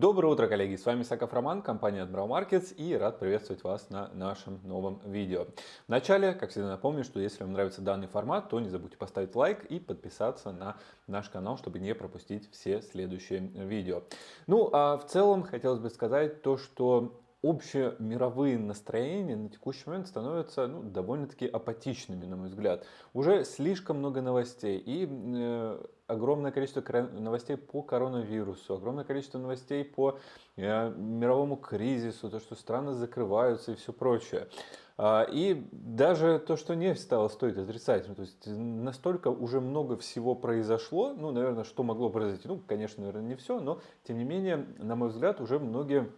Доброе утро, коллеги! С вами Саков Роман, компания Admiral Markets и рад приветствовать вас на нашем новом видео. Вначале, как всегда, напомню, что если вам нравится данный формат, то не забудьте поставить лайк и подписаться на наш канал, чтобы не пропустить все следующие видео. Ну, а в целом хотелось бы сказать то, что общие мировые настроения на текущий момент становятся ну, довольно-таки апатичными, на мой взгляд. Уже слишком много новостей и э, огромное количество новостей по коронавирусу, огромное количество новостей по э, мировому кризису, то, что страны закрываются и все прочее. А, и даже то, что нефть стала стоить отрицательно, то есть настолько уже много всего произошло, ну, наверное, что могло произойти, ну, конечно, наверное, не все, но, тем не менее, на мой взгляд, уже многие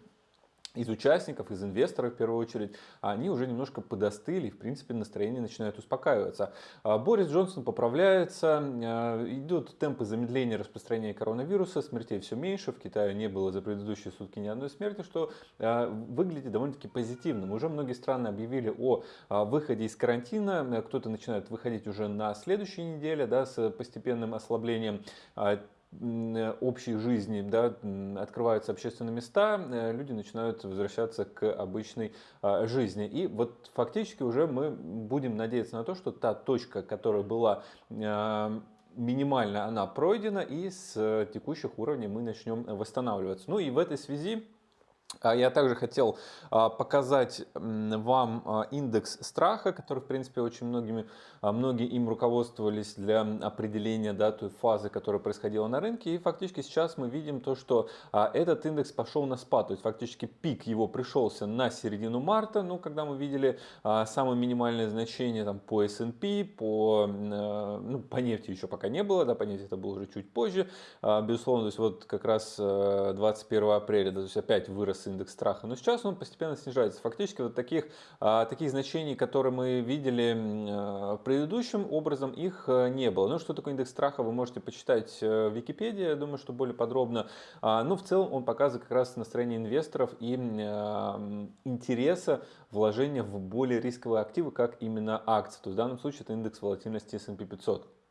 из участников, из инвесторов в первую очередь, они уже немножко подостыли, в принципе настроение начинает успокаиваться. А, Борис Джонсон поправляется, а, идут темпы замедления распространения коронавируса, смертей все меньше, в Китае не было за предыдущие сутки ни одной смерти, что а, выглядит довольно-таки позитивным. Уже многие страны объявили о выходе из карантина, кто-то начинает выходить уже на следующей неделе да, с постепенным ослаблением общей жизни, да, открываются общественные места, э, люди начинают возвращаться к обычной а, жизни. И вот фактически уже мы будем надеяться на то, что та точка, которая была а, минимально, она пройдена, и с текущих уровней мы начнем восстанавливаться. Ну и в этой связи я также хотел а, показать вам а, индекс страха, который, в принципе, очень многими, многие им руководствовались для определения да, той фазы, которая происходила на рынке. И фактически сейчас мы видим то, что этот индекс пошел на спад. То есть фактически пик его пришелся на середину марта, ну, когда мы видели самое минимальное значение там, по S&P, по, ну, по нефти еще пока не было, да, по нефти это было уже чуть позже. Безусловно, то есть вот как раз 21 апреля, да, то есть опять вырос вырос индекс страха, но сейчас он постепенно снижается. Фактически вот таких, а, таких значений, которые мы видели а, предыдущим образом, их э, не было. Ну, что такое индекс страха, вы можете почитать э, в Википедии, я думаю, что более подробно. А, но в целом он показывает как раз настроение инвесторов и интереса вложения в более рисковые активы, как именно акции. То есть в данном случае это индекс волатильности S&P 500.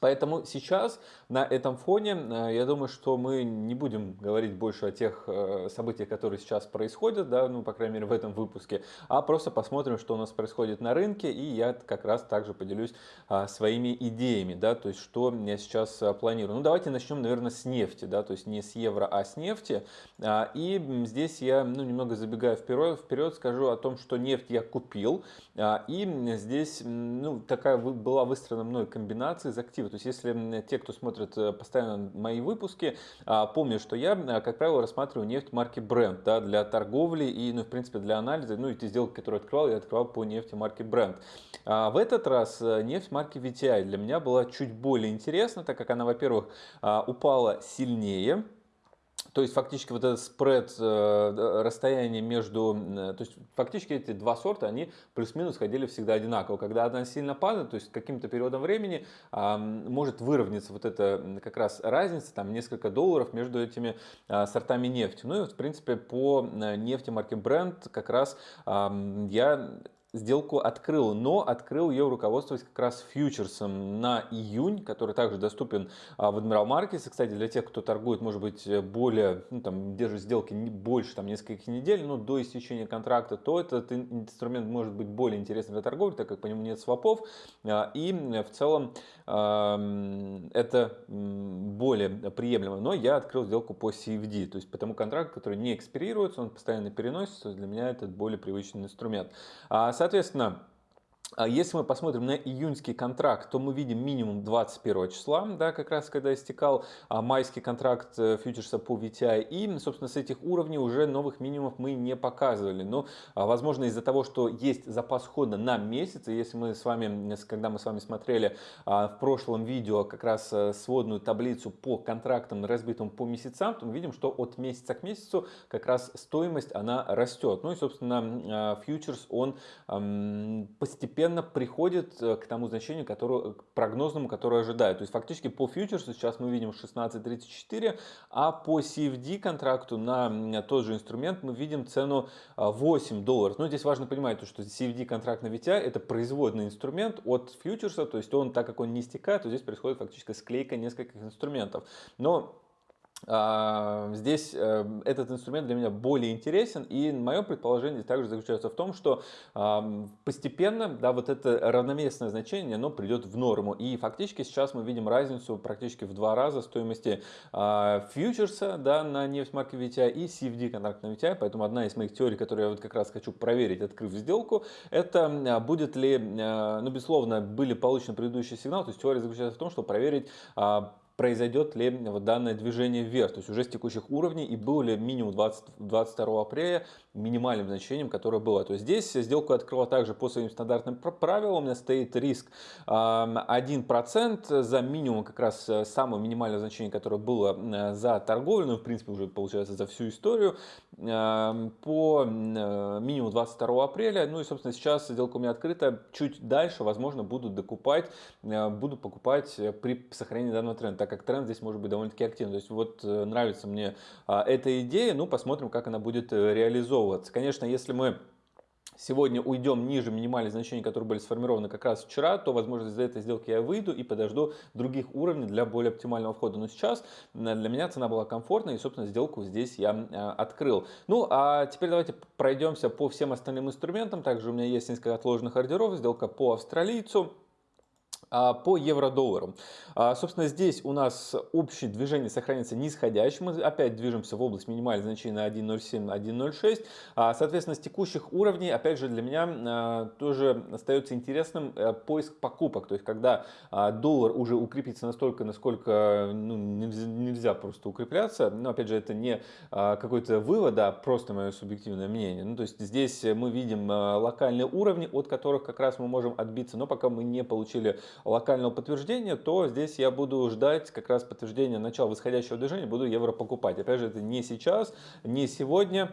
Поэтому сейчас на этом фоне, э, я думаю, что мы не будем говорить больше о тех э, событиях, которые сейчас происходят, да, ну, по крайней мере, в этом выпуске, а просто посмотрим, что у нас происходит на рынке, и я как раз также поделюсь а, своими идеями, да, то есть, что я сейчас а, планирую. Ну, давайте начнем, наверное, с нефти, да, то есть не с евро, а с нефти. А, и здесь я, ну, немного забегая вперед, вперед скажу о том, что нефть я купил, и здесь, ну, такая была выстроена мной комбинация из активов, то есть если те, кто смотрит э, постоянно мои выпуски, а, помнят, что я, э, как правило, рассматриваю нефть марки Brent да, для торговли и, ну, в принципе, для анализа. Ну, и те сделки, которые открывал, я открывал по нефти марки Brent. А в этот раз э, нефть марки VTI для меня была чуть более интересна, так как она, во-первых, а, упала сильнее, то есть фактически вот этот спред, э, расстояние между, э, то есть фактически эти два сорта, они плюс-минус ходили всегда одинаково. Когда одна сильно падает, то есть каким-то периодом времени может выровняться вот эта как раз разница, там несколько долларов между этими а, сортами нефти. Ну и в принципе по э, нефти марки Brent как раз я сделку открыл, но открыл ее руководствуясь как раз фьючерсом на июнь, который также доступен а, в Admiral Markets. Кстати, для тех, кто торгует, может быть, более, ну, там, держит сделки больше там, нескольких недель, но до истечения контракта, то этот инструмент может быть более интересен для торговли, так как по нему нет свопов. А, и в целом это более приемлемо. Но я открыл сделку по CFD, то есть по тому контракту, который не экспирируется, он постоянно переносится. Для меня это более привычный инструмент. А, соответственно, если мы посмотрим на июньский контракт, то мы видим минимум 21 числа, да, как раз когда истекал а, майский контракт э, фьючерса по VTI. И, собственно, с этих уровней уже новых минимумов мы не показывали. Но, а, возможно, из-за того, что есть запас хода на месяц, и если мы с вами, когда мы с вами смотрели в прошлом видео как раз э, сводную таблицу по контрактам, разбитым по месяцам, то мы видим, что от месяца к месяцу как раз стоимость, она растет. Ну и, собственно, фьючерс, он постепенно постепенно приходит э, к тому значению, которое, к прогнозному, которое ожидает. То есть фактически по фьючерсу сейчас мы видим 16.34, а по CFD контракту на тот же инструмент мы видим цену 8 а, долларов. Но здесь важно понимать, что CFD контракт на VTI это производный инструмент от фьючерса, то есть он, так как он не стекает, то здесь происходит фактически склейка нескольких инструментов. Но здесь э, этот инструмент для меня более интересен, и мое предположение также заключается в том, что постепенно да, вот это равноместное значение оно придет в норму. И фактически сейчас мы видим разницу практически в два раза стоимости а, фьючерса да, на нефть марки VTI и CFD контракт на VTI. Поэтому одна из моих теорий, которую я вот как раз хочу проверить, открыв сделку, это будет ли, ну, безусловно, были получены предыдущие сигналы. То есть теория заключается в том, что проверить произойдет ли вот данное движение вверх, то есть уже с текущих уровней и был ли минимум 20, 22 апреля минимальным значением, которое было. То есть здесь сделку открыла также по своим стандартным правилам, у меня стоит риск 1% за минимум как раз э, самое минимальное значение, которое было э, за торговлю, ну в принципе уже получается за всю историю, по э, минимум 22 апреля, ну и собственно сейчас сделка у меня открыта, чуть дальше возможно буду докупать, буду покупать при сохранении данного тренда так как тренд здесь может быть довольно-таки активный. То есть вот э, нравится мне а, эта идея, ну посмотрим, как она будет э, реализовываться. Конечно, если мы сегодня уйдем ниже минимальных значений, которые были сформированы как раз вчера, то, возможно, из этой сделки я выйду и подожду других уровней для более оптимального входа. Но сейчас для меня цена была комфортной, и, собственно, сделку здесь я э, открыл. Ну, а теперь давайте пройдемся по всем остальным инструментам. Также у меня есть несколько отложенных ордеров. Сделка по австралийцу. А, по евро-доллару. А, собственно, здесь у нас общее движение сохранится нисходящим. Мы опять движемся в область минимальных значений на 1.07, 1.06. А, соответственно, с текущих уровней, опять же, для меня тоже остается интересным э, поиск покупок. То есть, когда доллар уже укрепится настолько, насколько ну, нельзя просто укрепляться. Но, опять же, это не какой-то вывод, а просто мое субъективное мнение. Ну, то есть, здесь мы видим локальные уровни, от которых как раз мы можем отбиться, но пока мы не получили локального подтверждения, то здесь я буду ждать как раз подтверждения начала восходящего движения, буду евро покупать. Опять же, это не сейчас, не сегодня,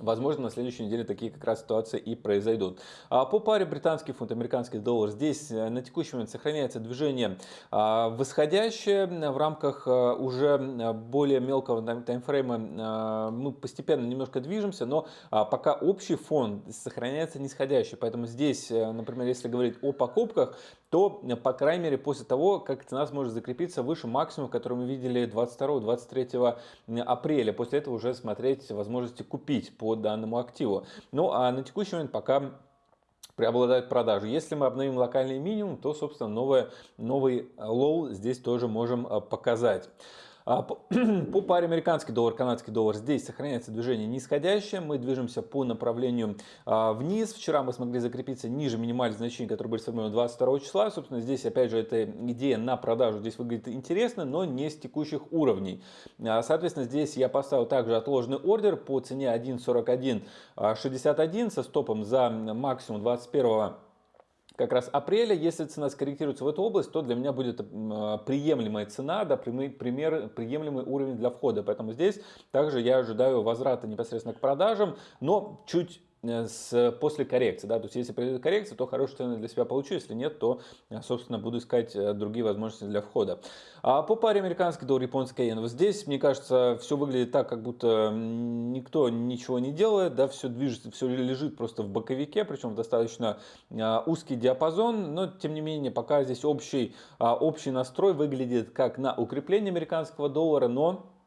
Возможно, на следующей неделе такие как раз ситуации и произойдут. А по паре британский фунт, американский доллар, здесь э, на текущий момент сохраняется движение а, восходящее в рамках э, уже более мелкого таймфрейма. Мы постепенно немножко движемся, но а, пока общий фон сохраняется нисходящий. Поэтому здесь, э, например, если говорить о покупках, то, по крайней мере, после того, как цена сможет закрепиться выше максимума, который мы видели 22-23 апреля. После этого уже смотреть возможности купить по данному активу. Ну, а на текущий момент пока преобладают продажи. Если мы обновим локальный минимум, то, собственно, новое, новый low здесь тоже можем а, показать. А, по паре американский доллар, канадский доллар здесь сохраняется движение нисходящее. Мы движемся по направлению а, вниз. Вчера мы смогли закрепиться ниже минимальных значений, которые были сформированы 22 числа. Собственно, здесь опять же эта идея на продажу здесь выглядит интересно, но не с текущих уровней. А, соответственно, здесь я поставил также отложенный ордер по цене 1.4161 со стопом за максимум 21 как раз апреля. Если цена скорректируется в эту область, то для меня будет а, приемлемая цена, да, пример, приемлемый уровень для входа. Поэтому здесь также я ожидаю возврата непосредственно к продажам, но чуть с, после коррекции. Да? То есть, если произойдет коррекция, то хорошую цену для себя получу. Если нет, то, э, собственно, буду искать э, другие возможности для входа. А по паре американский доллар, японский иен. Вот здесь, мне кажется, все выглядит так, как будто никто ничего не делает. Да? Все движется, все лежит просто в боковике, причем достаточно узкий диапазон. Но, тем не менее, пока здесь общий, общий настрой выглядит как на укрепление американского доллара, но а,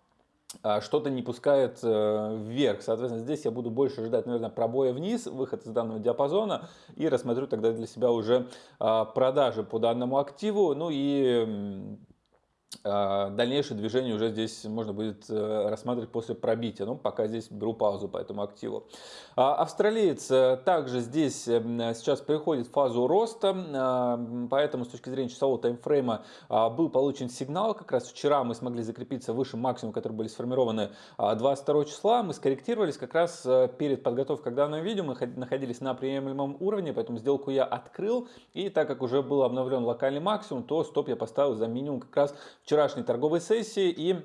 что-то не пускает э, вверх. Соответственно, здесь я буду больше ждать, наверное, пробоя вниз, выход из данного диапазона и рассмотрю тогда для себя уже а, продажи по данному активу. Ну и а, дальнейшее движение уже здесь можно будет э, рассматривать после пробития. Ну, пока здесь беру паузу по этому активу. А, австралиец э, также здесь эм, сейчас переходит в фазу роста, а, поэтому с точки зрения часового таймфрейма был получен сигнал. Как раз вчера мы смогли закрепиться выше максимума, которые были сформированы 22 числа. Мы скорректировались как раз э, перед подготовкой к данному видео. Мы находились на приемлемом уровне, поэтому сделку я открыл. И так как уже был обновлен локальный максимум, то стоп я поставил за минимум как раз вчерашней торговой сессии и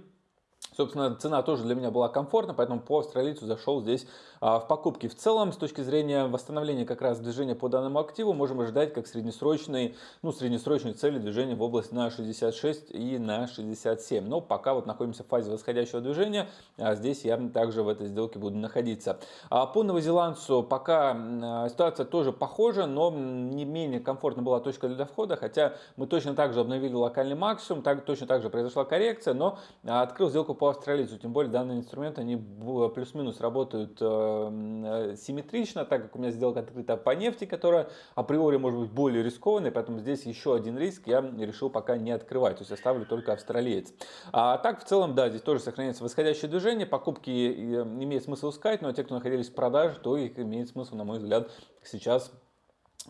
Собственно, цена тоже для меня была комфортна, поэтому по австралийцу зашел здесь а, в покупки. В целом, с точки зрения восстановления как раз движения по данному активу, можем ожидать как среднесрочной, ну, среднесрочной цели движения в область на 66 и на 67. Но пока вот находимся в фазе восходящего движения, а здесь я также в этой сделке буду находиться. А по новозеландцу пока а, ситуация тоже похожа, но не менее комфортно была точка для входа, хотя мы точно так же обновили локальный максимум, так, точно так же произошла коррекция, но открыл сделку по австралийцу, тем более данные инструменты, они плюс-минус работают э, симметрично, так как у меня сделка открыта по нефти, которая априори может быть более рискованной, поэтому здесь еще один риск я решил пока не открывать, то есть оставлю только австралиец. А так в целом, да, здесь тоже сохраняется восходящее движение, покупки имеет смысл искать, но те, кто находились в продаже, то их имеет смысл, на мой взгляд, сейчас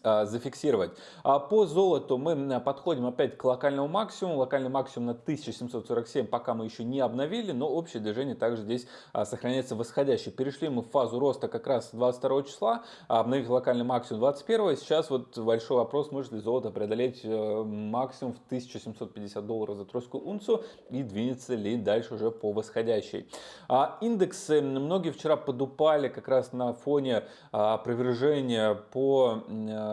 зафиксировать. А по золоту мы подходим опять к локальному максимуму. Локальный максимум на 1747 пока мы еще не обновили, но общее движение также здесь а, сохраняется восходящее. Перешли мы в фазу роста как раз 22 числа, обновили локальный максимум 21. Сейчас вот большой вопрос, может ли золото преодолеть э, максимум в 1750 долларов за тройскую унцию и двинется ли дальше уже по восходящей. Индексы многие вчера подупали как раз на фоне опровержения по э,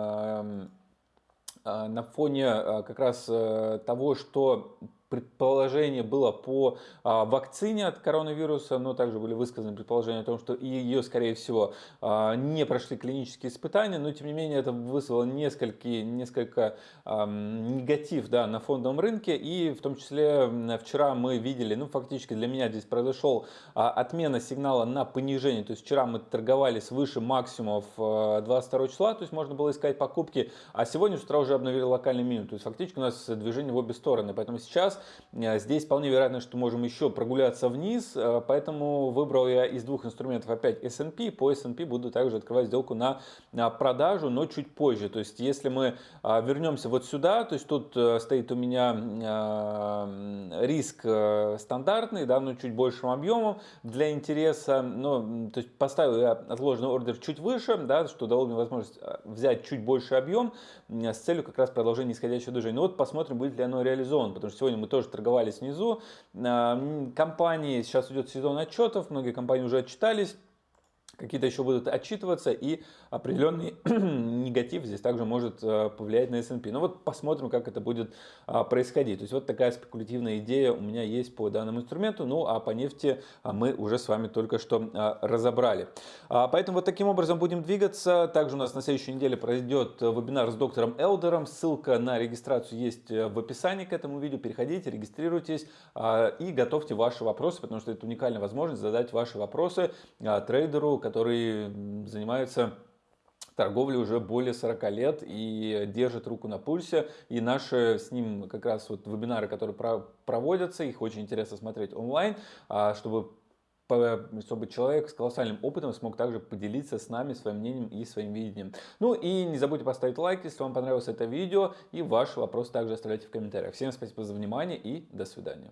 на фоне э, как раз э, того, что предположение было по а, вакцине от коронавируса, но также были высказаны предположения о том, что ее, скорее всего, а, не прошли клинические испытания, но тем не менее это вызвало несколько, несколько а, негатив да, на фондовом рынке, и в том числе вчера мы видели, ну фактически для меня здесь произошел а, отмена сигнала на понижение, то есть вчера мы торговали свыше максимумов 22 числа, то есть можно было искать покупки, а сегодня с утра уже обновили локальный минимум, то есть фактически у нас движение в обе стороны, поэтому сейчас Э, здесь вполне вероятно, что можем еще прогуляться вниз, э, поэтому выбрал я из двух инструментов опять S&P. По S&P буду также открывать сделку на продажу, но чуть позже. То есть если мы а, вернемся вот сюда, то есть тут э, стоит у меня риск стандартный, да, но чуть большим объемом для интереса. Но, то есть поставил я отложенный ордер чуть выше, да, что дало мне возможность взять чуть больше объем с целью как раз продолжения нисходящего движения. Ну вот посмотрим, будет ли оно реализовано, потому что сегодня мы тоже торговали снизу. Компании, сейчас идет сезон отчетов, многие компании уже отчитались какие-то еще будут отчитываться, и определенный негатив здесь также может э, повлиять на S&P. Ну вот посмотрим, как это будет а, происходить. То есть вот такая спекулятивная идея у меня есть по данному инструменту, ну а по нефти а, мы уже с вами только что а, разобрали. Поэтому вот таким образом будем двигаться. Также у нас на следующей неделе пройдет вебинар с доктором Элдером. Ссылка на регистрацию есть э, в описании к этому видео. Переходите, регистрируйтесь и готовьте ваши вопросы, потому что это уникальная возможность задать ваши вопросы трейдеру, который занимается торговлей уже более 40 лет и держит руку на пульсе. И наши с ним как раз вот вебинары, которые проводятся, их очень интересно смотреть онлайн, а, чтобы чтобы человек с колоссальным опытом смог также поделиться с нами своим мнением и своим видением. Ну и не забудьте поставить лайк, если вам понравилось это видео, и ваши вопросы также оставляйте в комментариях. Всем спасибо за внимание и до свидания.